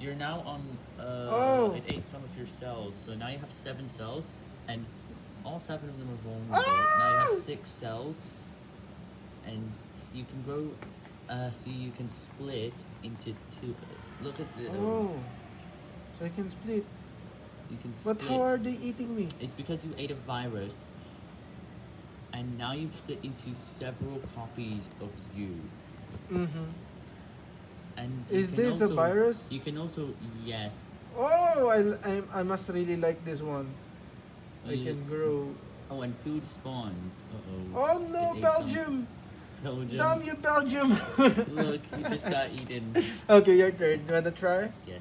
you're now on. Uh, Oh. It ate some of your cells, so now you have seven cells, and all seven of them are vulnerable. Now you have six cells, and you can grow. Uh, see, you can split into two. Look at the. Oh. So I can split. You can split. But how are they eating me? It's because you ate a virus, and now you've split into several copies of you. Mm-hmm. And Is this a virus? You can also yes. Oh, I, I, I must really like this one. I you- can grow. Oh, and food spawns. Uh Oh oh. no, It Belgium! Belgium. Damn you, Belgium! Look, you just got eaten. okay, your turn. You wanna try? Yes.